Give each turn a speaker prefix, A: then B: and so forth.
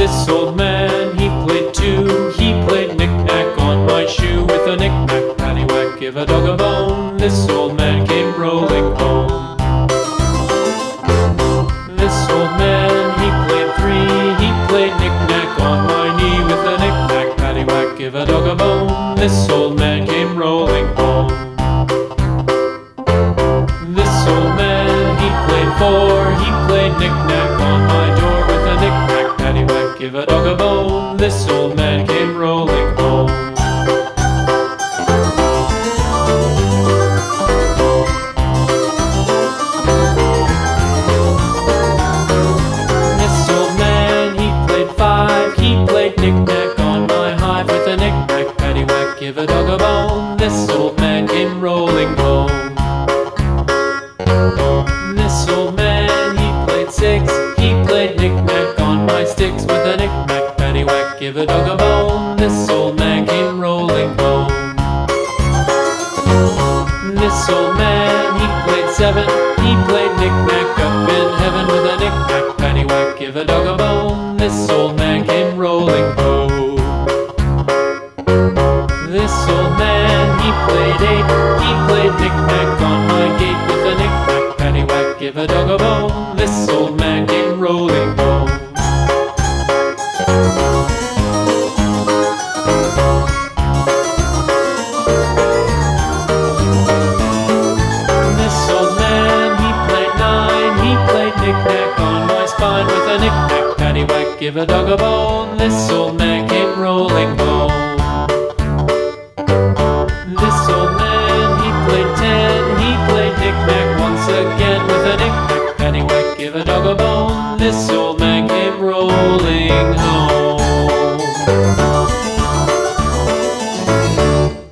A: this old man, he played two. He played knick-knack on my shoe with a knick-knack, paddywhack, give a dog a bone. This old man came rolling home. This old man, he played three. He played knick-knack on my knee with a knick-knack, paddywhack, give a dog a bone. This old man came rolling home. This old man, he played four. He played knick-knack give a dog a bone. This old man came rolling home. This old man, he played five. He played knick-knack on my hive with a knick-knack, paddywhack, give a dog a bone. This old man came rolling home. Seven. He played knick-knack up in heaven with a knick-knack, paddywhack, give a dog a bone. This old man came rolling home. This old man, he played eight. He played knick-knack on my gate with a knick-knack, paddywhack, give a dog a bone. Give a dog a bone. This old man came rolling home. This old man, he played ten. He played knick-knack once again with a knick-knack, paddywhack, give a dog a bone. This old man came rolling home.